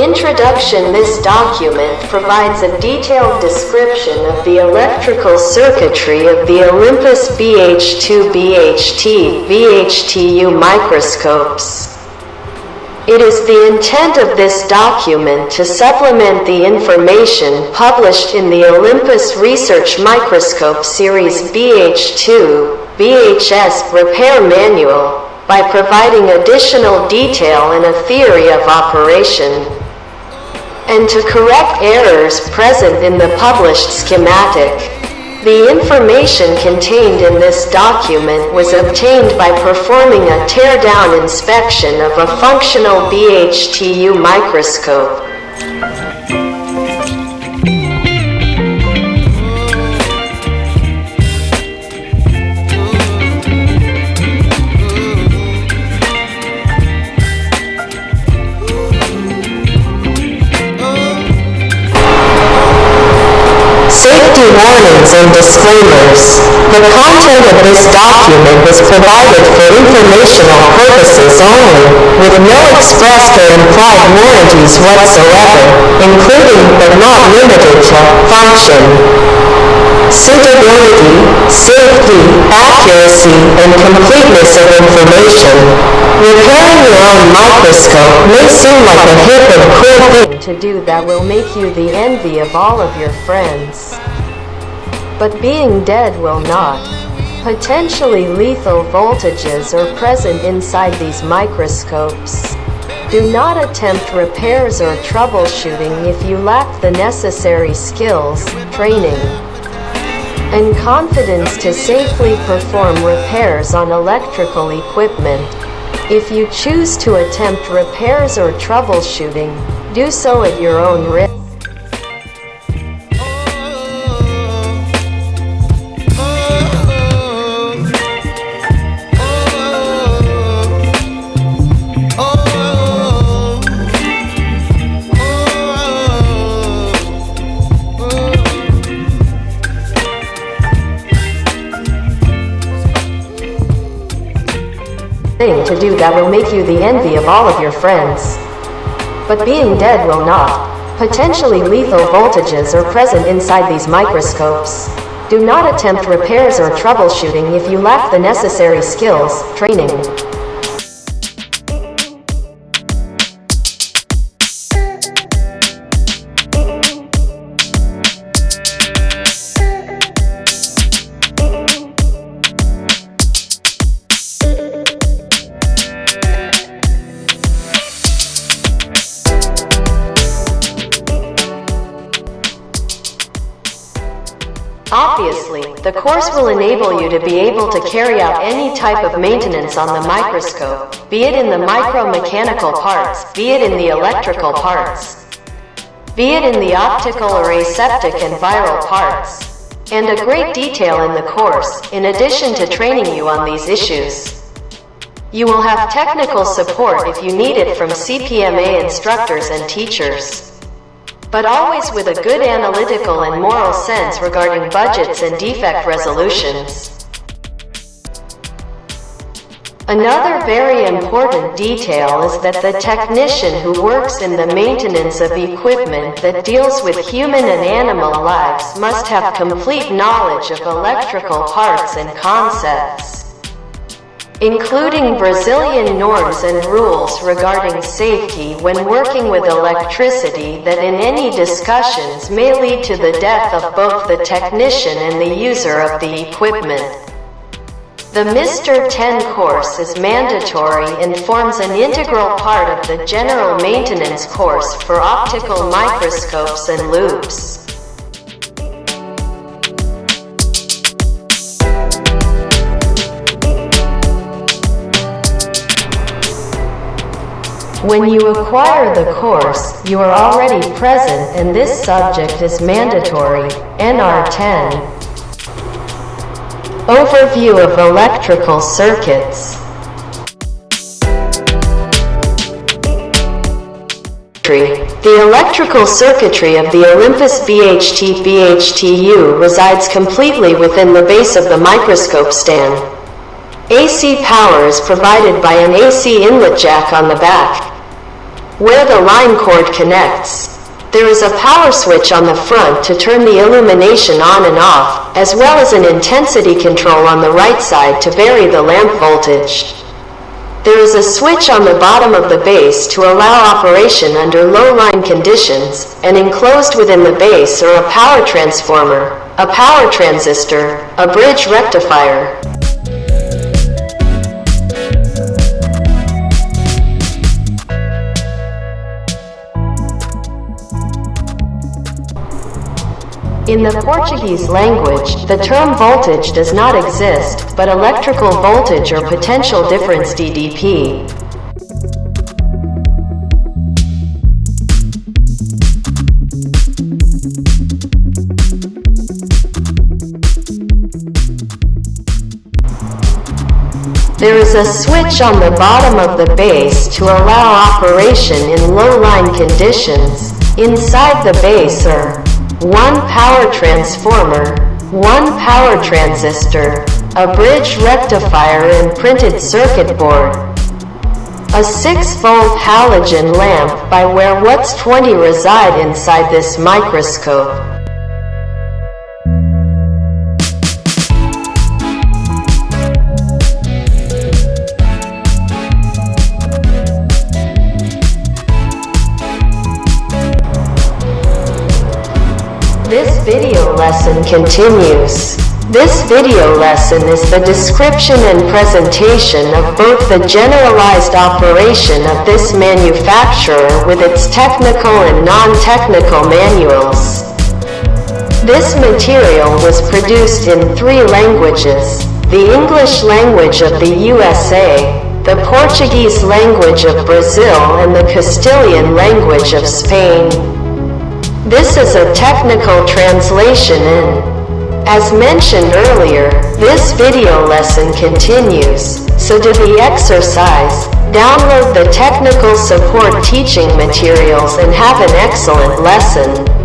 Introduction This document provides a detailed description of the electrical circuitry of the Olympus BH2 BHT BHTU microscopes. It is the intent of this document to supplement the information published in the Olympus Research Microscope Series BH2 BHS Repair Manual by providing additional detail and a theory of operation and to correct errors present in the published schematic. The information contained in this document was obtained by performing a tear-down inspection of a functional BHTU microscope. Warnings and disclaimers. The content of this document is provided for informational purposes only, with no expressed or implied warranties whatsoever, including but not limited to function, suitability, safety, accuracy, and completeness of information. Repairing your own microscope may seem like a hip and cool thing to do that will make you the envy of all of your friends. But being dead will not. Potentially lethal voltages are present inside these microscopes. Do not attempt repairs or troubleshooting if you lack the necessary skills, training, and confidence to safely perform repairs on electrical equipment. If you choose to attempt repairs or troubleshooting, do so at your own risk. Thing to do that will make you the envy of all of your friends. But being dead will not. Potentially lethal voltages are present inside these microscopes. Do not attempt repairs or troubleshooting if you lack the necessary skills, training, the course will enable you to be able to carry out any type of maintenance on the microscope, be it in the micromechanical parts, be it in the electrical parts, be it in the optical or aseptic and viral parts, and a great detail in the course, in addition to training you on these issues. You will have technical support if you need it from CPMA instructors and teachers but always with a good analytical and moral sense regarding budgets and defect resolutions. Another very important detail is that the technician who works in the maintenance of equipment that deals with human and animal lives must have complete knowledge of electrical parts and concepts including Brazilian norms and rules regarding safety when working with electricity that in any discussions may lead to the death of both the technician and the user of the equipment. The Mr. 10 course is mandatory and forms an integral part of the general maintenance course for optical microscopes and loupes. When you acquire the course, you are already present and this subject is mandatory, NR10. Overview of electrical circuits. The electrical circuitry of the Olympus BHT BHTU resides completely within the base of the microscope stand. AC power is provided by an AC inlet jack on the back. Where the line cord connects, there is a power switch on the front to turn the illumination on and off, as well as an intensity control on the right side to vary the lamp voltage. There is a switch on the bottom of the base to allow operation under low line conditions, and enclosed within the base are a power transformer, a power transistor, a bridge rectifier, In the Portuguese language, the term voltage does not exist, but electrical voltage or potential difference DDP. There is a switch on the bottom of the base to allow operation in low-line conditions. Inside the base are one power transformer, one power transistor, a bridge rectifier and printed circuit board, a 6-volt halogen lamp by where what's 20 reside inside this microscope. Video lesson continues. This video lesson is the description and presentation of both the generalized operation of this manufacturer with its technical and non-technical manuals. This material was produced in three languages, the English language of the USA, the Portuguese language of Brazil and the Castilian language of Spain. This is a technical translation in. As mentioned earlier, this video lesson continues, so do the exercise, download the technical support teaching materials and have an excellent lesson.